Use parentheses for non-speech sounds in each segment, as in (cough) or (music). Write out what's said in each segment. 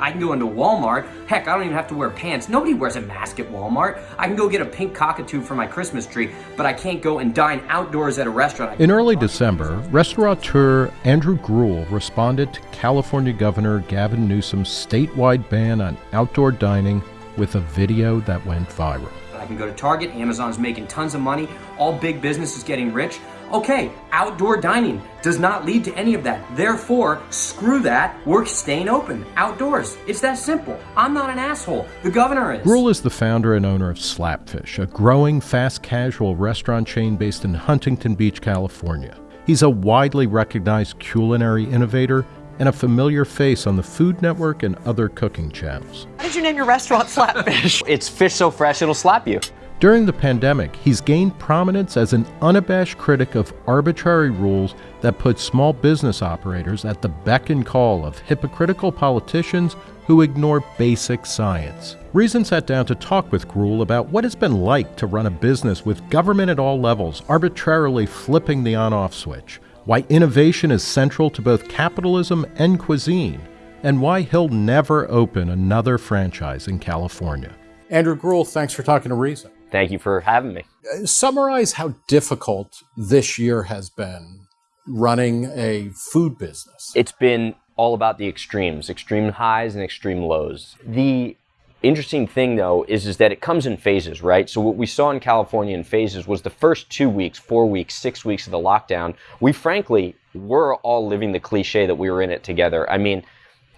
I can go into Walmart. Heck, I don't even have to wear pants. Nobody wears a mask at Walmart. I can go get a pink cockatoo for my Christmas tree, but I can't go and dine outdoors at a restaurant. In early December, restaurateur Andrew Gruel responded to California Governor Gavin Newsom's statewide ban on outdoor dining with a video that went viral. I can go to Target, Amazon's making tons of money, all big business is getting rich. Okay, outdoor dining does not lead to any of that. Therefore, screw that. We're staying open outdoors. It's that simple. I'm not an asshole. The governor is. Gruel is the founder and owner of Slapfish, a growing fast casual restaurant chain based in Huntington Beach, California. He's a widely recognized culinary innovator and a familiar face on the Food Network and other cooking channels. Why did you name your restaurant Slapfish? it's fish so fresh it'll slap you. During the pandemic, he's gained prominence as an unabashed critic of arbitrary rules that put small business operators at the beck and call of hypocritical politicians who ignore basic science. Reason sat down to talk with Gruel about what it's been like to run a business with government at all levels arbitrarily flipping the on off switch, why innovation is central to both capitalism and cuisine, and why he'll never open another franchise in California. Andrew Gruel, thanks for talking to Reason. Thank you for having me. Uh, summarize how difficult this year has been running a food business. It's been all about the extremes, extreme highs and extreme lows. The interesting thing though is, is that it comes in phases, right? So what we saw in California in phases was the first two weeks, four weeks, six weeks of the lockdown, we frankly were all living the cliche that we were in it together. I mean,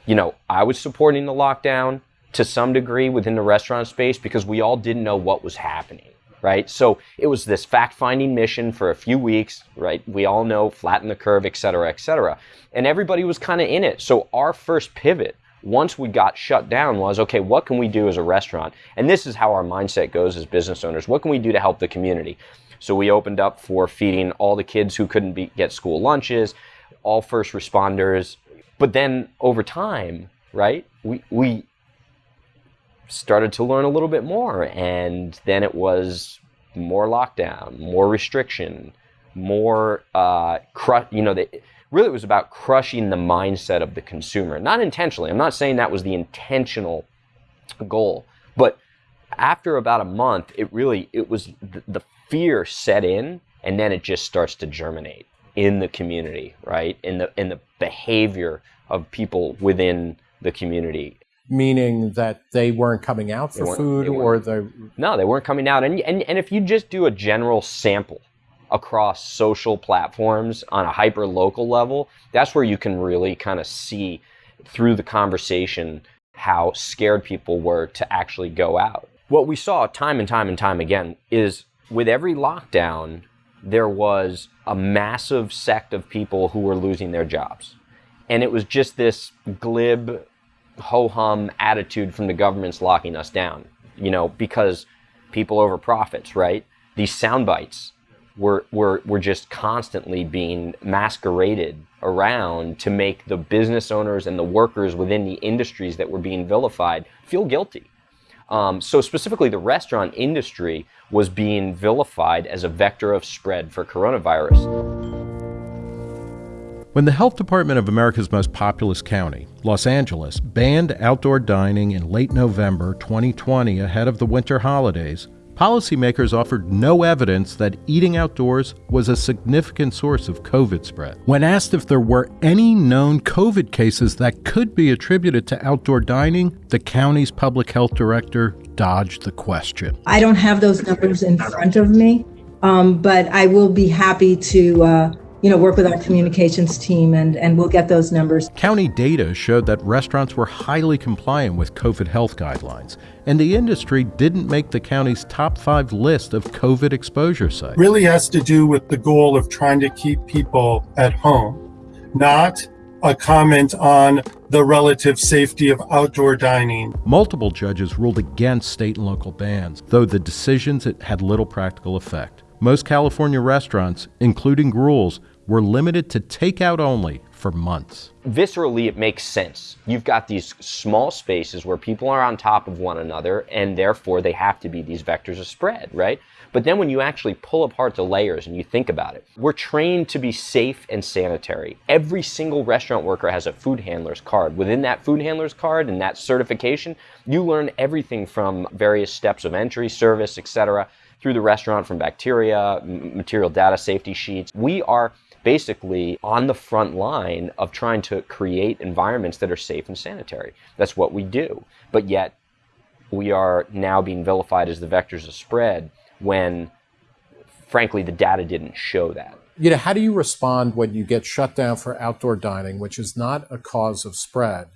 you know, I was supporting the lockdown to some degree within the restaurant space because we all didn't know what was happening, right? So it was this fact-finding mission for a few weeks, right? We all know flatten the curve, et cetera, et cetera. And everybody was kind of in it. So our first pivot once we got shut down was okay what can we do as a restaurant and this is how our mindset goes as business owners what can we do to help the community so we opened up for feeding all the kids who couldn't be, get school lunches all first responders but then over time right we, we started to learn a little bit more. And then it was more lockdown, more restriction, more, uh, cru- you know, the, really it was about crushing the mindset of the consumer. Not intentionally. I'm not saying that was the intentional goal, but after about a month, it really, it was the, the fear set in and then it just starts to germinate in the community, right? In the, in the behavior of people within the community meaning that they weren't coming out for food or the no they weren't coming out. And, and and if you just do a general sample across social platforms on a hyper local level that's where you can really kind of see through the conversation how scared people were to actually go out. What we saw time and time and time again is with every lockdown there was a massive sect of people who were losing their jobs. And it was just this glib ho hum attitude from the government's locking us down, you know, because people over profits, right? These sound bites were, were, were just constantly being masqueraded around to make the business owners and the workers within the industries that were being vilified feel guilty. Um, so specifically, the restaurant industry was being vilified as a vector of spread for coronavirus. When the health department of America's most populous county, Los Angeles, banned outdoor dining in late November 2020 ahead of the winter holidays, policymakers offered no evidence that eating outdoors was a significant source of COVID spread. When asked if there were any known COVID cases that could be attributed to outdoor dining, the county's public health director dodged the question. I don't have those numbers in front of me, um, but I will be happy to. Uh, you know, work with our communications team and, and we'll get those numbers. County data showed that restaurants were highly compliant with COVID health guidelines, and the industry didn't make the county's top five list of COVID exposure sites. Really has to do with the goal of trying to keep people at home, not a comment on the relative safety of outdoor dining. Multiple judges ruled against state and local bans, though the decisions had little practical effect. Most California restaurants, including Gruel's, were limited to takeout only for months. Viscerally, it makes sense. You've got these small spaces where people are on top of one another, and therefore they have to be these vectors of spread, right? But then when you actually pull apart the layers and you think about it, we're trained to be safe and sanitary. Every single restaurant worker has a food handler's card. Within that food handler's card and that certification, you learn everything from various steps of entry, service, etc through the restaurant from bacteria, material data safety sheets. We are basically on the front line of trying to create environments that are safe and sanitary. That's what we do. But yet, we are now being vilified as the vectors of spread when, frankly, the data didn't show that. You know, how do you respond when you get shut down for outdoor dining, which is not a cause of spread?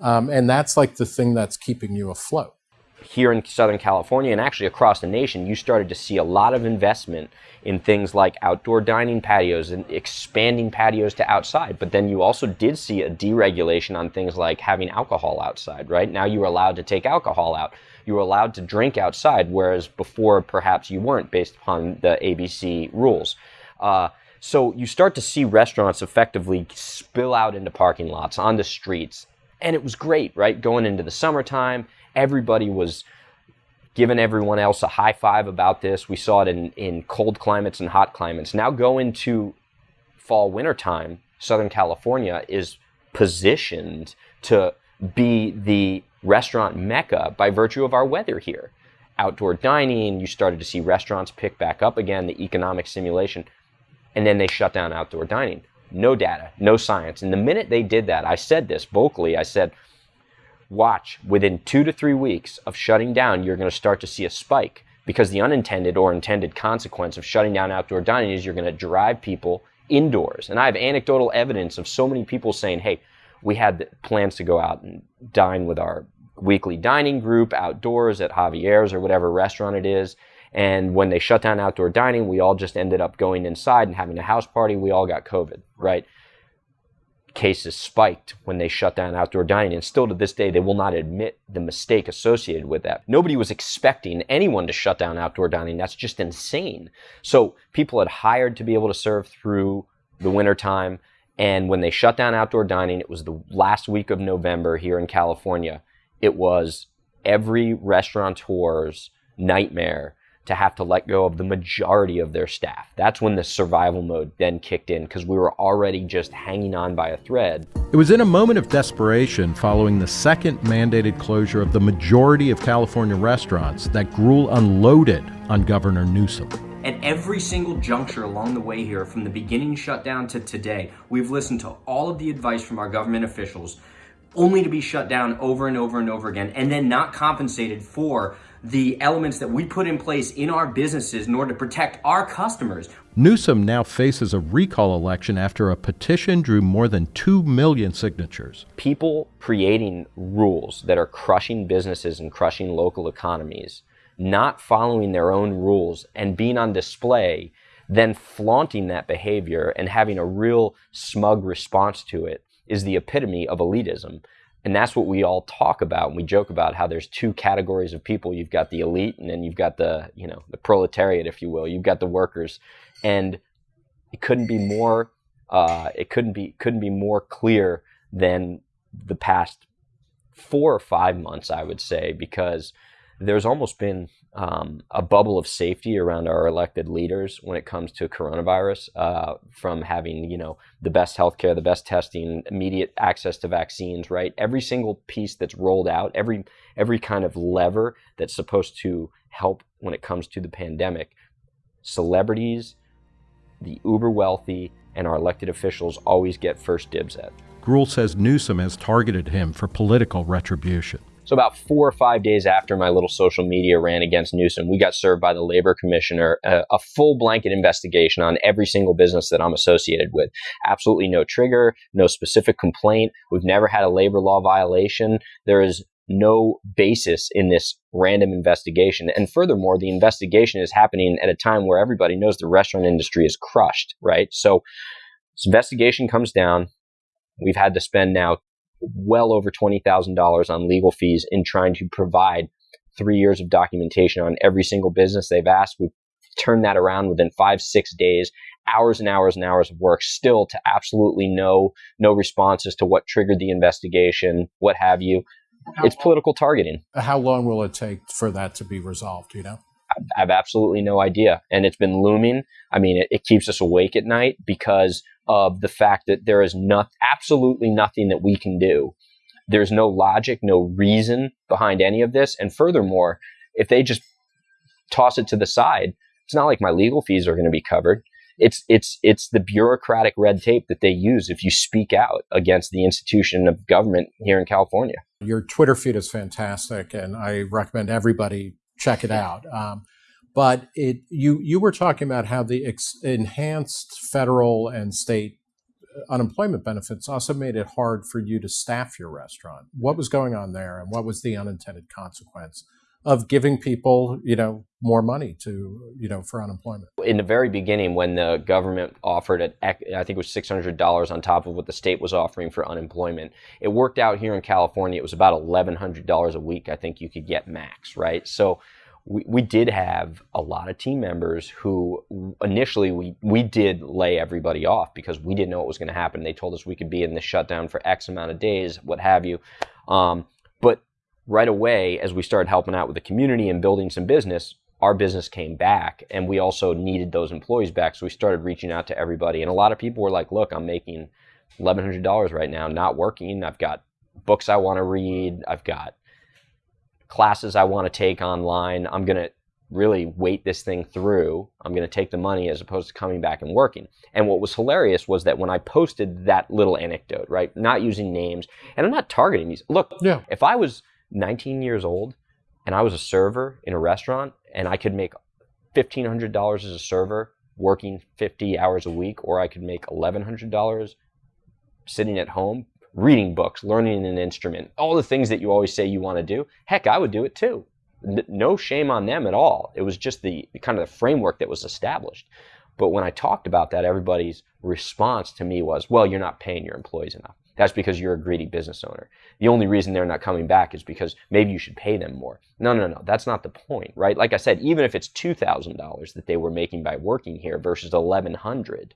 Um, and that's like the thing that's keeping you afloat here in Southern California and actually across the nation, you started to see a lot of investment in things like outdoor dining patios and expanding patios to outside. But then you also did see a deregulation on things like having alcohol outside, right? Now you were allowed to take alcohol out. You were allowed to drink outside, whereas before perhaps you weren't based upon the ABC rules. Uh, so you start to see restaurants effectively spill out into parking lots, on the streets. And it was great, right? Going into the summertime everybody was giving everyone else a high five about this. We saw it in, in cold climates and hot climates. Now go into fall winter time, Southern California is positioned to be the restaurant mecca by virtue of our weather here. Outdoor dining, you started to see restaurants pick back up again, the economic simulation, and then they shut down outdoor dining. No data, no science. And the minute they did that, I said this vocally, I said, watch within two to three weeks of shutting down, you're going to start to see a spike because the unintended or intended consequence of shutting down outdoor dining is you're going to drive people indoors. And I have anecdotal evidence of so many people saying, hey, we had plans to go out and dine with our weekly dining group outdoors at Javier's or whatever restaurant it is. And when they shut down outdoor dining, we all just ended up going inside and having a house party. We all got COVID, right? Cases spiked when they shut down outdoor dining. And still to this day, they will not admit the mistake associated with that. Nobody was expecting anyone to shut down outdoor dining. That's just insane. So people had hired to be able to serve through the wintertime. And when they shut down outdoor dining, it was the last week of November here in California. It was every restaurateur's nightmare to have to let go of the majority of their staff. That's when the survival mode then kicked in because we were already just hanging on by a thread. It was in a moment of desperation following the second mandated closure of the majority of California restaurants that Gruel unloaded on Governor Newsom. At every single juncture along the way here, from the beginning shutdown to today, we've listened to all of the advice from our government officials only to be shut down over and over and over again and then not compensated for the elements that we put in place in our businesses in order to protect our customers. Newsom now faces a recall election after a petition drew more than 2 million signatures. People creating rules that are crushing businesses and crushing local economies, not following their own rules and being on display, then flaunting that behavior and having a real smug response to it is the epitome of elitism. And that's what we all talk about. And we joke about how there's two categories of people. You've got the elite and then you've got the, you know, the proletariat, if you will. You've got the workers. And it couldn't be more, uh, it couldn't be, couldn't be more clear than the past four or five months, I would say, because there's almost been um, a bubble of safety around our elected leaders when it comes to coronavirus, uh, from having you know the best healthcare, the best testing, immediate access to vaccines. Right, every single piece that's rolled out, every every kind of lever that's supposed to help when it comes to the pandemic, celebrities, the uber wealthy, and our elected officials always get first dibs at. Gruel says Newsom has targeted him for political retribution. So about four or five days after my little social media ran against Newsom, we got served by the labor commissioner a, a, full blanket investigation on every single business that I'm associated with. Absolutely no trigger, no specific complaint. We've never had a labor law violation. There is no basis in this random investigation. And furthermore, the investigation is happening at a time where everybody knows the restaurant industry is crushed, right? So this investigation comes down. We've had to spend now well over $20,000 on legal fees in trying to provide three years of documentation on every single business they've asked. We've turn that around within five, six days, hours and hours and hours of work still to absolutely no, no responses to what triggered the investigation, what have you. It's political targeting. How long will it take for that to be resolved? You know? I have absolutely no idea. And it's been looming. I mean, it, it, keeps us awake at night because of the fact that there is not, absolutely nothing that we can do. There's no logic, no reason behind any of this. And furthermore, if they just toss it to the side, it's not like my legal fees are going to be covered. It's, it's, it's the bureaucratic red tape that they use if you speak out against the institution of government here in California. Your Twitter feed is fantastic, and I recommend everybody check it out. Um, but it you you were talking about how the enhanced federal and state uh, unemployment benefits also made it hard for you to staff your restaurant. What was going on there, and what was the unintended consequence of giving people, you know, more money to, you know, for unemployment? In the very beginning, when the government offered it, I think it was six hundred dollars on top of what the state was offering for unemployment, it worked out here in California. It was about eleven hundred dollars a week. I think you could get max, right? So we, we did have a lot of team members who initially we, we did lay everybody off because we didn't know what was going to happen. They told us we could be in the shutdown for X amount of days, what have you. Um, but right away, as we started helping out with the community and building some business, our business came back and we also needed those employees back. So we started reaching out to everybody. And a lot of people were like, look, I'm making $1,100 right now, not working. I've got books I want to read. I've got classes I want to take online. I'm going to really wait this thing through. I'm going to take the money as opposed to coming back and working. And what was hilarious was that when I posted that little anecdote, right, not using names, and I'm not targeting these. Look, yeah. if I was 19 years old and I was a server in a restaurant and I could make $1,500 as a server working 50 hours a week, or I could make $1,100 sitting at home reading books, learning an instrument, all the things that you always say you want to do. Heck, I would do it too. No shame on them at all. It was just the kind of the framework that was established. But when I talked about that, everybody's response to me was, well, you're not paying your employees enough. That's because you're a greedy business owner. The only reason they're not coming back is because maybe you should pay them more. No, no, no. That's not the point, right? Like I said, even if it's $2,000 that they were making by working here versus 1100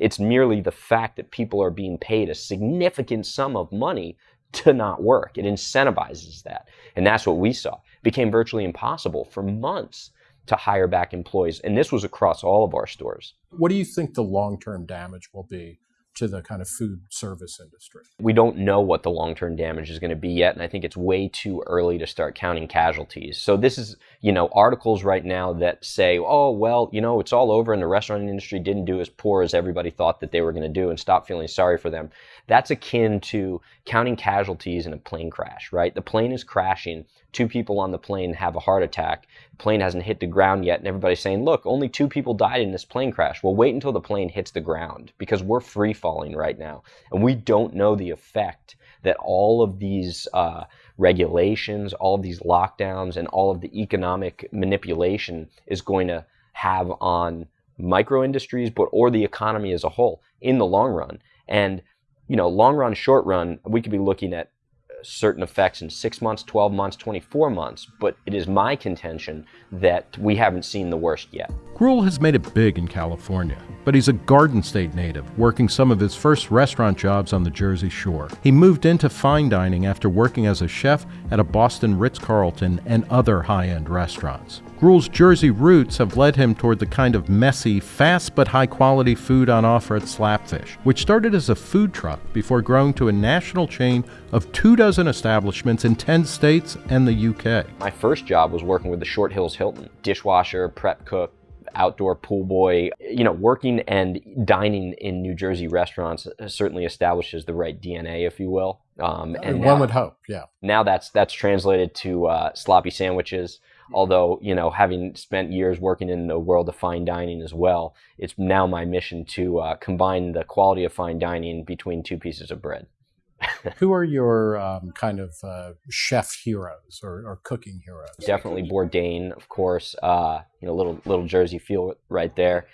it's merely the fact that people are being paid a significant sum of money to not work. It incentivizes that. And that's what we saw. It became virtually impossible for months to hire back employees. And this was across all of our stores. What do you think the long term damage will be to the kind of food service industry? We don't know what the long term damage is going to be yet, and I think it's way too early to start counting casualties. So, this is, you know, articles right now that say, oh, well, you know, it's all over and the restaurant industry didn't do as poor as everybody thought that they were going to do and stop feeling sorry for them. That's akin to counting casualties in a plane crash, right? The plane is crashing two people on the plane have a heart attack. The plane hasn't hit the ground yet, and everybody's saying, look, only two people died in this plane crash. Well, wait until the plane hits the ground because we're free falling right now. And we don't know the effect that all of these uh, regulations, all of these lockdowns, and all of the economic manipulation is going to have on micro industries, but or the economy as a whole in the long run. And you know, long run, short run, we could be looking at certain effects in six months, 12 months, 24 months, but it is my contention that we haven't seen the worst yet. Gruel has made it big in California, but he's a Garden State native, working some of his first restaurant jobs on the Jersey Shore. He moved into fine dining after working as a chef at a Boston Ritz Carlton and other high end restaurants. Gruel's Jersey roots have led him toward the kind of messy, fast but high quality food on offer at Slapfish, which started as a food truck before growing to a national chain of two dozen establishments in 10 states and the UK. My first job was working with the Short Hills Hilton, dishwasher, prep cook, outdoor pool boy. You know, working and dining in New Jersey restaurants certainly establishes the right DNA, if you will. Um, and one now, would hope, yeah. Now that's that's translated to uh, sloppy sandwiches, Although, you know, having spent years working in the world of fine dining as well, it's now my mission to uh, combine the quality of fine dining between two pieces of bread. Who are your um, kind of uh, chef heroes or, or, cooking heroes? Definitely Bourdain, of course. Uh, you know, little little Jersey feel right there.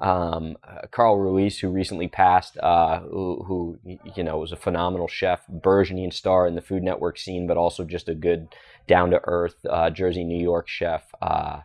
Um, uh, Carl Ruiz, who recently passed, uh, who, who, you know was a phenomenal chef, burgeoning star in the Food Network scene, but also just a good, down to earth uh, Jersey, New York chef. Uh,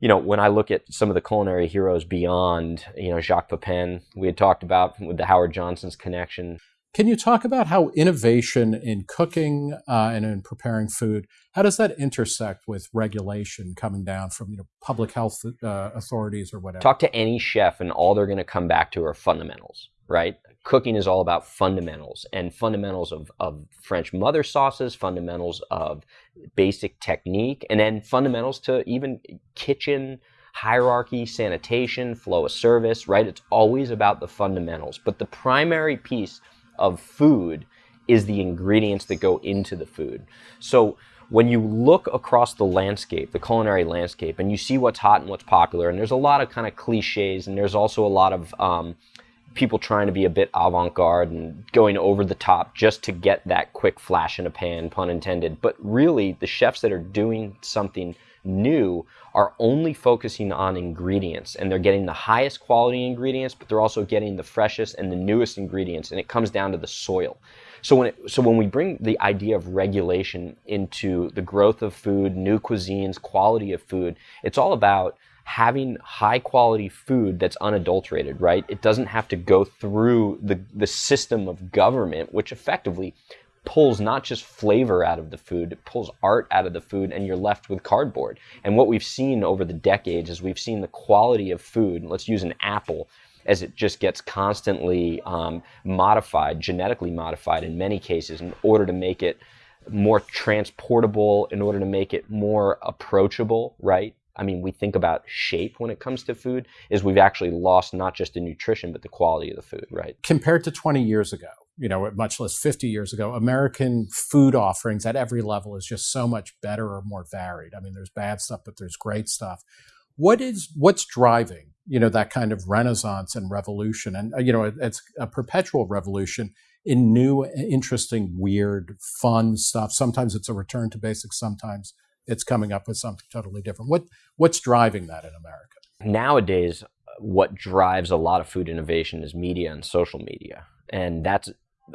you know, when I look at some of the culinary heroes beyond, you know, Jacques Pepin, we had talked about with the Howard Johnson's connection. Can you talk about how innovation in cooking uh, and in preparing food, how does that intersect with regulation coming down from you know public health uh, authorities or whatever? Talk to any chef, and all they're going to come back to are fundamentals, right? Cooking is all about fundamentals and fundamentals of, of French mother sauces, fundamentals of basic technique, and then fundamentals to even kitchen hierarchy, sanitation, flow of service, right? It's always about the fundamentals. But the primary piece of food is the ingredients that go into the food. So when you look across the landscape, the culinary landscape, and you see what's hot and what's popular, and there's a lot of kind of cliches, and there's also a lot of um, people trying to be a bit avant-garde and going over the top just to get that quick flash in a pan, pun intended. But really, the chefs that are doing something new are only focusing on ingredients and they're getting the highest quality ingredients, but they're also getting the freshest and the newest ingredients. And it comes down to the soil. So when, it, so when we bring the idea of regulation into the growth of food, new cuisines, quality of food, it's all about having high quality food that's unadulterated, right? It doesn't have to go through the, the system of government, which effectively pulls not just flavor out of the food, it pulls art out of the food, and you're left with cardboard. And what we've seen over the decades is we've seen the quality of food. Let's use an apple as it just gets constantly um, modified, genetically modified in many cases, in order to make it more transportable, in order to make it more approachable, right? I mean, we think about shape when it comes to food, is we've actually lost not just the nutrition, but the quality of the food, right? Compared to 20 years ago, you know, much less 50 years ago, American food offerings at every level is just so much better or more varied. I mean, there's bad stuff, but there's great stuff. What is what's driving you know that kind of renaissance and revolution, and uh, you know, it's a perpetual revolution in new, interesting, weird, fun stuff. Sometimes it's a return to basics. Sometimes it's coming up with something totally different. What what's driving that in America? Nowadays, what drives a lot of food innovation is media and social media, and that's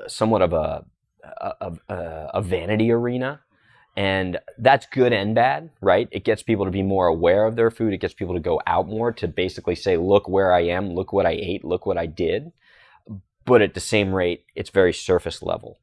somewhat of a, a, a, a vanity arena. And that's good and bad, right? It gets people to be more aware of their food. It gets people to go out more to basically say, look where I am, look what I ate, look what I did. But at the same rate, it's very surface level.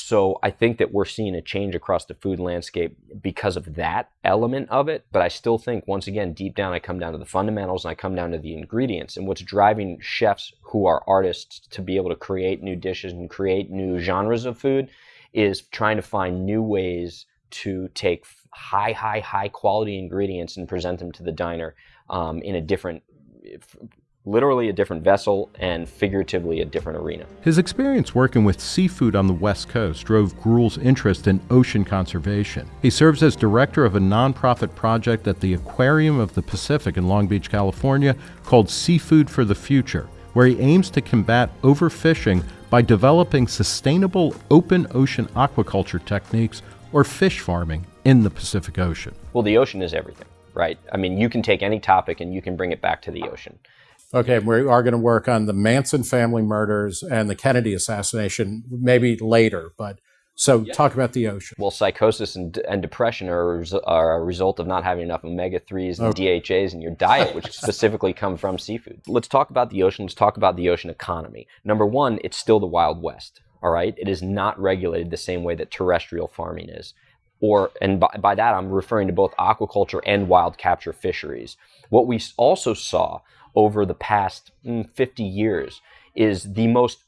So I think that we're seeing a change across the food landscape because of that element of it. But I still think, once again, deep down, I come down to the fundamentals and I come down to the ingredients. And what's driving chefs who are artists to be able to create new dishes and create new genres of food is trying to find new ways to take high, high, high quality ingredients and present them to the diner um, in a different literally a different vessel and figuratively a different arena. His experience working with seafood on the West Coast drove Gruel's interest in ocean conservation. He serves as director of a nonprofit project at the Aquarium of the Pacific in Long Beach, California called Seafood for the Future, where he aims to combat overfishing by developing sustainable open ocean aquaculture techniques or fish farming in the Pacific Ocean. Well, the ocean is everything, right? I mean, you can take any topic and you can bring it back to the ocean. Okay, we are going to work on the Manson family murders and the Kennedy assassination maybe later, but so yeah. talk about the ocean. Well, psychosis and, and depression are, are a result of not having enough omega 3s and okay. DHAs in your diet, which (laughs) specifically come from seafood. Let's talk about the ocean. Let's talk about the ocean economy. Number one, it's still the Wild West, all right? It is not regulated the same way that terrestrial farming is. Or, and by, by that, I'm referring to both aquaculture and wild capture fisheries. What we also saw over the past mm, 50 years is the most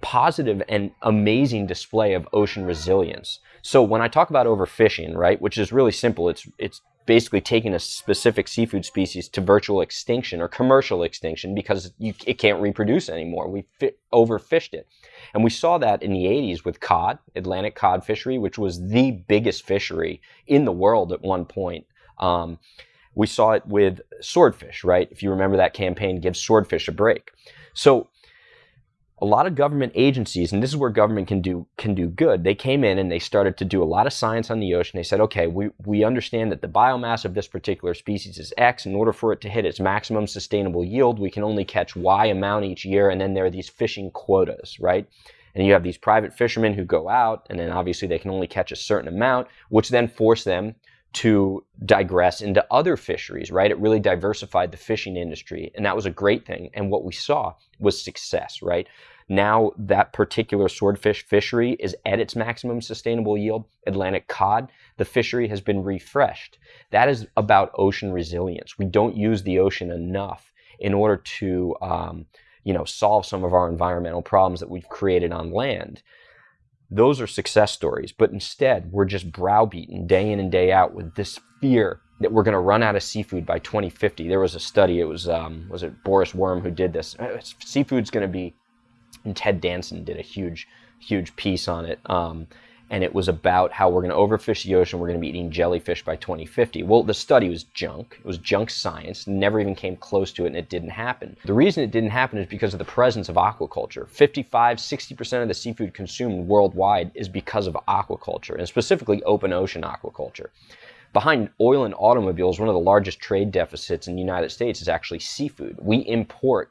positive and amazing display of ocean resilience. So when I talk about overfishing, right, which is really simple, it's it's basically taking a specific seafood species to virtual extinction or commercial extinction because you, it can't reproduce anymore. We overfished it. And we saw that in the 80s with cod, Atlantic cod fishery, which was the biggest fishery in the world at one point. Um, we saw it with swordfish, right? If you remember that campaign, give swordfish a break. So a lot of government agencies, and this is where government can do can do good. They came in and they started to do a lot of science on the ocean. They said, okay, we, we understand that the biomass of this particular species is X. In order for it to hit its maximum sustainable yield, we can only catch Y amount each year, and then there are these fishing quotas, right? And you have these private fishermen who go out, and then obviously they can only catch a certain amount, which then force them to digress into other fisheries, right? It really diversified the fishing industry, and that was a great thing. And what we saw was success, right? Now that particular swordfish fishery is at its maximum sustainable yield, Atlantic cod, the fishery has been refreshed. That is about ocean resilience. We don't use the ocean enough in order to, um, you know, solve some of our environmental problems that we've created on land. Those are success stories, but instead we're just browbeaten day in and day out with this fear that we're going to run out of seafood by 2050. There was a study. It was um, was it Boris Worm who did this. Seafood's going to be and Ted Danson did a huge, huge piece on it. Um, and it was about how we're going to overfish the ocean. We're going to be eating jellyfish by 2050. Well, the study was junk. It was junk science. Never even came close to it, and it didn't happen. The reason it didn't happen is because of the presence of aquaculture. 55, 60% of the seafood consumed worldwide is because of aquaculture, and specifically open ocean aquaculture. Behind oil and automobiles, one of the largest trade deficits in the United States is actually seafood. We import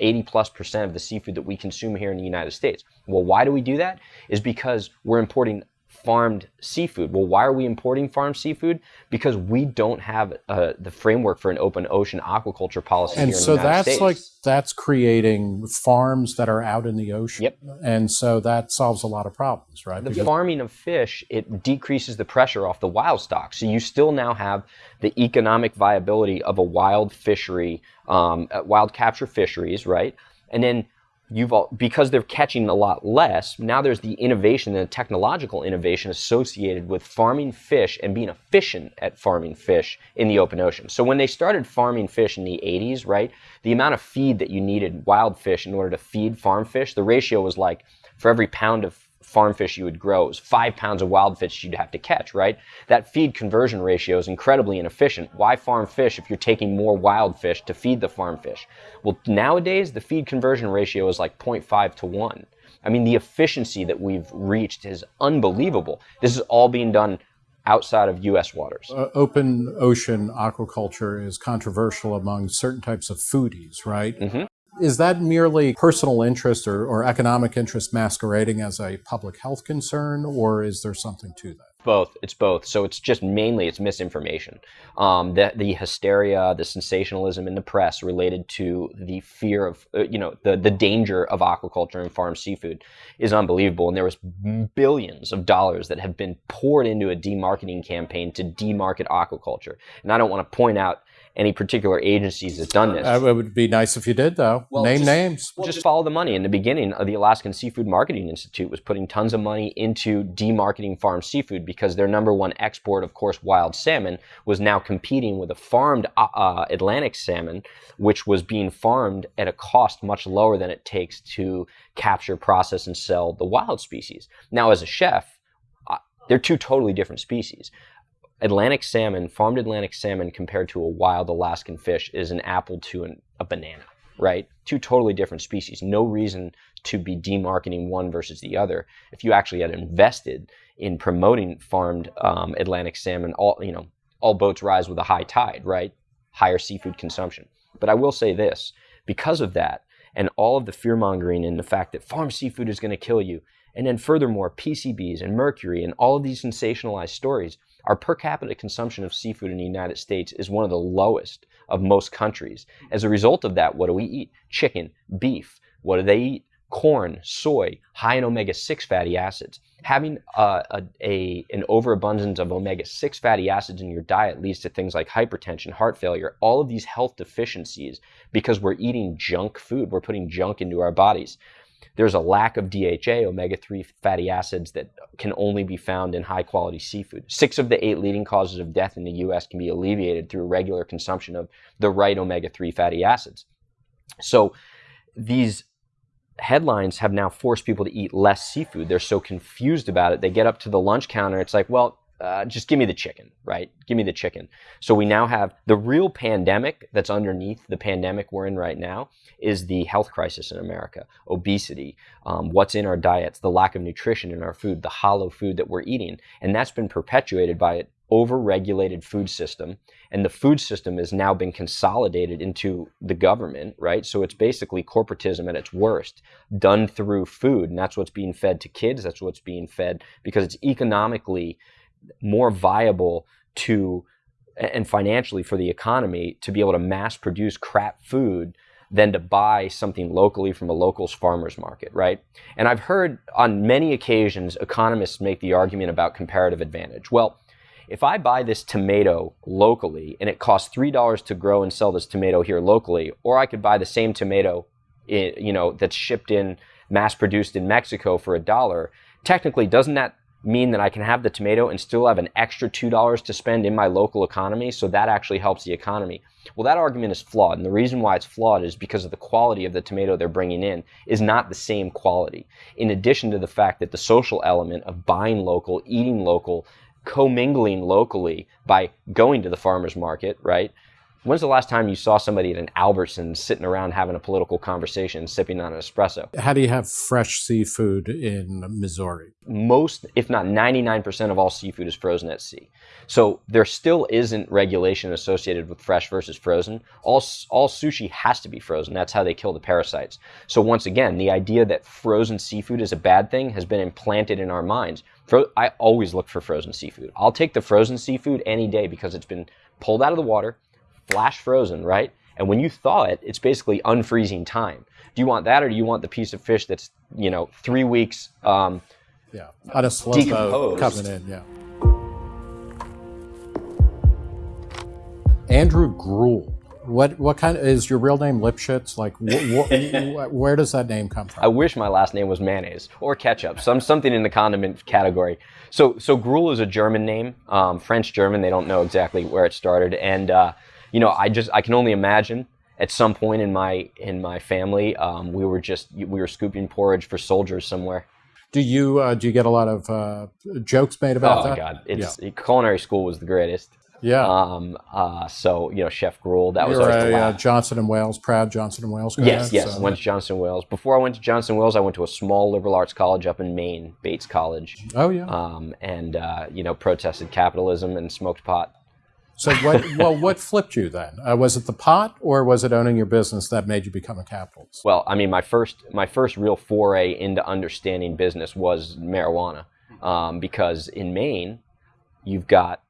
80 plus percent of the seafood that we consume here in the United States. Well, why do we do that? Is because we're importing farmed seafood. Well, why are we importing farmed seafood? Because we don't have uh, the framework for an open ocean aquaculture policy. And so that's States. like that's creating farms that are out in the ocean. Yep. And so that solves a lot of problems, right? The Because- farming of fish it decreases the pressure off the wild stock. So you still now have the economic viability of a wild fishery, um, uh, wild capture fisheries, right? And then you've all, because they're catching a lot less. Now there's the innovation and the technological innovation associated with farming fish and being efficient at farming fish in the open ocean. So when they started farming fish in the 80s, right, the amount of feed that you needed wild fish in order to feed farm fish, the ratio was like for every pound of farm fish you would grow, it was five pounds of wild fish you'd have to catch, right? That feed conversion ratio is incredibly inefficient. Why farm fish if you're taking more wild fish to feed the farm fish? Well, nowadays, the feed conversion ratio is like 0.5 to 1. I mean, the efficiency that we've reached is unbelievable. This is all being done outside of U.S. waters. uh, open ocean aquaculture is controversial among certain types of foodies, right? Mhm. Is that merely personal interest or, or economic interest masquerading as a public health concern, or is there something to that? Both. It's both. So it's just mainly it's misinformation. Um, the the hysteria, the sensationalism in the press related to the fear of uh, you know the the danger of aquaculture and farm seafood is unbelievable. And there was billions of dollars that have been poured into a demarketing campaign to demarket aquaculture. And I don't want to point out any particular agencies that's done this. Uh, it would be nice if you did, though. Well, Name just- names. just follow the money. In the beginning, uh, the Alaskan Seafood Marketing Institute was putting tons of money into demarketing farm seafood because their number one export, of course, wild salmon, was now competing with a farmed uh, uh, Atlantic salmon, which was being farmed at a cost much lower than it takes to capture, process, and sell the wild species. Now, as a chef, uh, they're two totally different species. Atlantic salmon, farmed Atlantic salmon compared to a wild Alaskan fish is an apple to an, a banana, right? Two totally different species. No reason to be demarketing one versus the other. If you actually had invested in promoting farmed um, Atlantic salmon, all you know, all boats rise with a high tide, right? Higher seafood consumption. But I will say this: because of that, and all of the fear mongering and the fact that farm seafood is going to kill you, and then furthermore, PCBs and mercury and all of these sensationalized stories, our per capita consumption of seafood in the United States is one of the lowest of most countries. As a result of that, what do we eat? Chicken, beef. What do they eat? Corn, soy, high in omega 6 fatty acids. Having uh, a, a, an overabundance of omega 6 fatty acids in your diet leads to things like hypertension, heart failure, all of these health deficiencies because we're eating junk food. We're putting junk into our bodies. There's a lack of DHA, omega 3 fatty acids, that can only be found in high quality seafood. Six of the eight leading causes of death in the US can be alleviated through regular consumption of the right omega 3 fatty acids. So these headlines have now forced people to eat less seafood. They're so confused about it. They get up to the lunch counter, it's like, well, uh, just give me the chicken, right? Give me the chicken. So we now have the real pandemic that's underneath the pandemic we're in right now is the health crisis in America, obesity, um, what's in our diets, the lack of nutrition in our food, the hollow food that we're eating, and that's been perpetuated by an over-regulated food system. And the food system has now been consolidated into the government, right? So it's basically corporatism at its worst, done through food, and that's what's being fed to kids. That's what's being fed because it's economically more viable to and financially for the economy to be able to mass produce crap food than to buy something locally from a local farmer's market, right? And I've heard on many occasions economists make the argument about comparative advantage. Well, if I buy this tomato locally and it costs $3 to grow and sell this tomato here locally, or I could buy the same tomato, eh, you know, that's shipped in, mass produced in Mexico for a dollar, technically doesn't that mean that I can have the tomato and still have an extra $2 to spend in my local economy? So that actually helps the economy. Well, that argument is flawed. And the reason why it's flawed is because of the quality of the tomato they're bringing in is not the same quality. In addition to the fact that the social element of buying local, eating local, commingling locally by going to the farmer's market, right? When's the last time you saw somebody at an Albertsons sitting around having a political conversation, sipping on an espresso? How do you have fresh seafood in Missouri? Most, if not 99% of all seafood is frozen at sea. So there still isn't regulation associated with fresh versus frozen. All, all sushi has to be frozen. That's how they kill the parasites. So once again, the idea that frozen seafood is a bad thing has been implanted in our minds. Fro- I always look for frozen seafood. I'll take the frozen seafood any day because it's been pulled out of the water flash frozen, right? And when you thaw it, it's basically unfreezing time. Do you want that, or do you want the piece of fish that's you know three weeks? Um, yeah, on a slow boat coming in. Yeah. Andrew Gruel. What what kind of is your real name Lipschitz? Like, wh- (laughs) wh- where does that name come from? I wish my last name was mayonnaise or ketchup, some something in the condiment category. So so Gruel is a German name, um, French German. They don't know exactly where it started, and uh, you know, I just I can only imagine at some point in my in my family, um, we were just we were scooping porridge for soldiers somewhere. Do you uh, do you get a lot of uh, jokes made about oh, that? Oh God, it's yeah. culinary school was the greatest. Yeah. Um. Uh. So you know, Chef Gruel. That You're was always a uh, Johnson and Wales, proud Johnson and Wales. Guy, yes. Yes. So. Went to Johnson and Wales. Before I went to Johnson and Wales, I went to a small liberal arts college up in Maine, Bates College. Oh yeah. Um. And uh, you know, protested capitalism and smoked pot. So what? (laughs) well, what flipped you then? Uh, was it the pot, or was it owning your business that made you become a capitalist? Well, I mean, my first my first real foray into understanding business was marijuana, um, because in Maine, you've got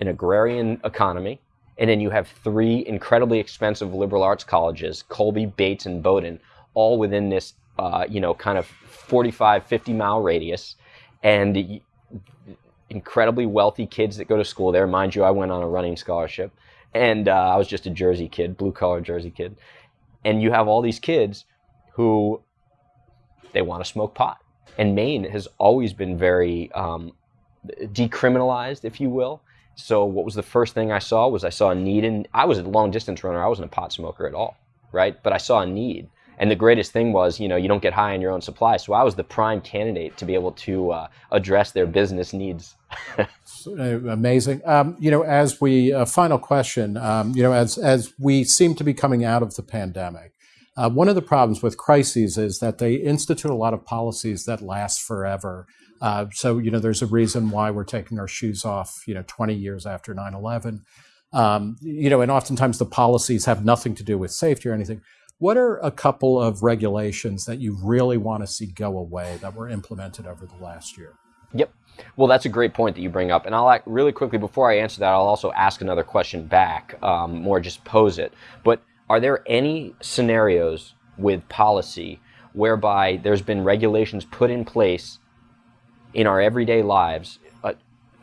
an agrarian economy, and then you have three incredibly expensive liberal arts colleges: Colby, Bates, and Bowdoin, all within this, uh, you know, kind of 45, 50 mile radius, and incredibly wealthy kids that go to school there. Mind you, I went on a running scholarship, and uh, I was just a Jersey kid, blue collar Jersey kid. And you have all these kids who they want to smoke pot. And Maine has always been very um, decriminalized, if you will. So what was the first thing I saw was I saw a need and I was a long distance runner. I wasn't a pot smoker at all, right? But I saw a need. And the greatest thing was, you know, you don't get high on your own supply. So I was the prime candidate to be able to uh, address their business needs. (laughs) Amazing. Um, you know, as we uh, final question, um, you know, as as we seem to be coming out of the pandemic, uh, one of the problems with crises is that they institute a lot of policies that last forever. Uh, so, you know, there's a reason why we're taking our shoes off, you know, 20 years after 9 11. Um, you know, and oftentimes the policies have nothing to do with safety or anything. What are a couple of regulations that you really want to see go away that were implemented over the last year? Yep. Well, that's a great point that you bring up. And I'll act really quickly before I answer that, I'll also ask another question back, um, more just pose it. But are there any scenarios with policy whereby there's been regulations put in place in our everyday lives, uh,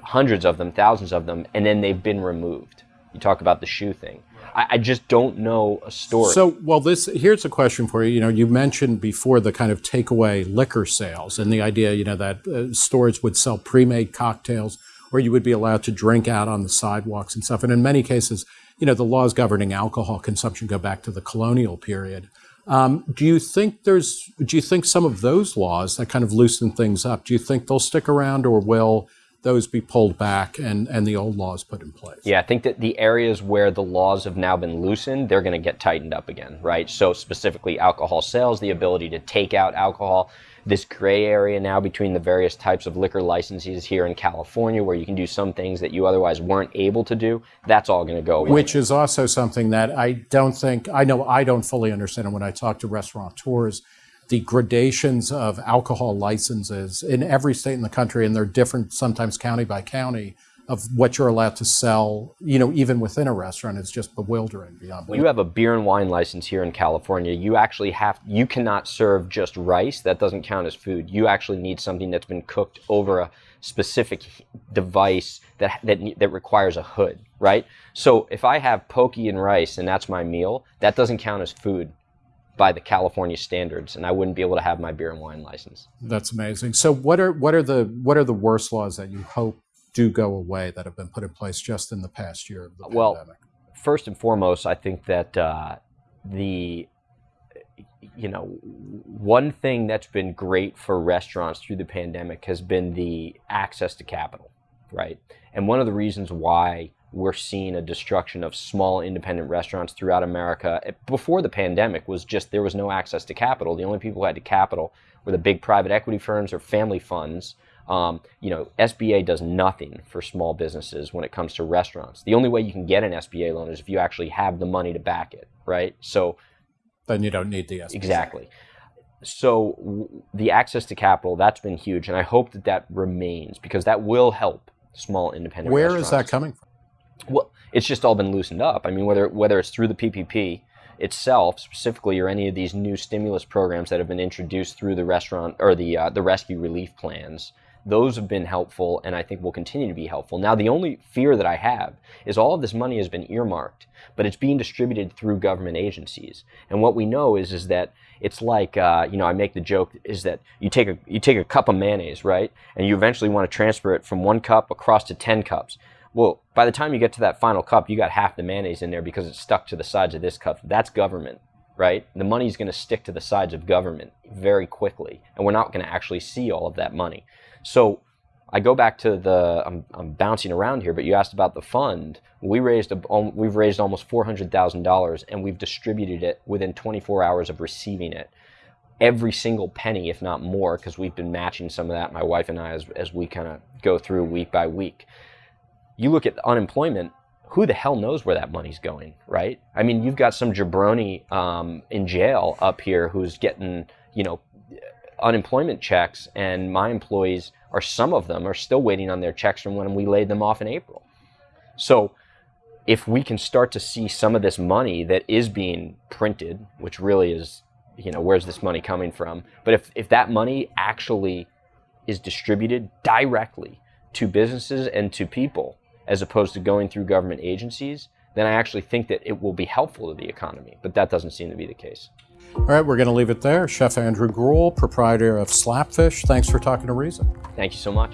hundreds of them, thousands of them, and then they've been removed? You talk about the shoe thing. I, I just don't know a story. So, well, this here's a question for you. You know, you mentioned before the kind of takeaway liquor sales and the idea, you know, that uh, stores would sell pre-made cocktails or you would be allowed to drink out on the sidewalks and stuff. And in many cases, you know, the laws governing alcohol consumption go back to the colonial period. Um, do you think there's? Do you think some of those laws that kind of loosen things up? Do you think they'll stick around, or will those be pulled back and, and the old laws put in place. Yeah, I think that the areas where the laws have now been loosened, they're going to get tightened up again, right? So specifically alcohol sales, the ability to take out alcohol, this gray area now between the various types of liquor licenses here in California where you can do some things that you otherwise weren't able to do, that's all going to go away. Which is also something that I don't think, I know I don't fully understand when I talk to restaurateurs the gradations of alcohol licenses in every state in the country, and they're different sometimes county by county. of what you're allowed to sell, you know, even within a restaurant. It's just bewildering beyond. belief. you have a beer and wine license here in California, you actually have you cannot serve just rice. That doesn't count as food. You actually need something that's been cooked over a specific device that that that requires a hood, right? So if I have poke and rice and that's my meal, that doesn't count as food by the California standards, and I wouldn't be able to have my beer and wine license. That's amazing. So what are what are the what are the worst laws that you hope do go away that have been put in place just in the past year of the well, pandemic? First and foremost, I think that uh, the you know one thing that's been great for restaurants through the pandemic has been the access to capital, right? And one of the reasons why we're seeing a destruction of small independent restaurants throughout America before the pandemic was just there was no access to capital. The only people who had to capital were the big private equity firms or family funds um, you know, SBA does nothing for small businesses when it comes to restaurants. The only way you can get an SBA loan is if you actually have the money to back it, right? So then you don't need the SBA. Exactly. So w- the access to capital that's been huge, and I hope that that remains because that will help small independent. Where is that coming from? Well, it's just all been loosened up. I mean, whether whether it's through the PPP itself specifically, or any of these new stimulus programs that have been introduced through the restaurant or the uh, the rescue relief plans those have been helpful and I think will continue to be helpful. Now, the only fear that I have is all of this money has been earmarked, but it's being distributed through government agencies. And what we know is, is that it's like, uh, you know, I make the joke is that you take a, you take a cup of mayonnaise, right? And you eventually want to transfer it from one cup across to 10 cups. Well, by the time you get to that final cup, you got half the mayonnaise in there because it's stuck to the sides of this cup. That's government right? The money's going to stick to the sides of government very quickly, and we're not going to actually see all of that money. So I go back to the I'm, I'm bouncing around here, but you asked about the fund. We raised a, we've raised almost four hundred thousand dollars, and we've distributed it within 24 hours of receiving it. Every single penny, if not more, because we've been matching some of that, my wife and I, as, as we kind of go through week by week. You look at unemployment, who the hell knows where that money's going, right? I mean, you've got some jabroni um, in jail up here who's getting, you know, unemployment checks, and my employees or some of them are still waiting on their checks from when we laid them off in April. So if we can start to see some of this money that is being printed, which really is, you know, where's this money coming from? But if, if that money actually is distributed directly to businesses and to people, as opposed to going through government agencies, then I actually think that it will be helpful to the economy. But that doesn't seem to be the case. All right, we're going to leave it there. Chef Andrew Gruel, proprietor of Slapfish, thanks for talking to Reason. Thank you so much.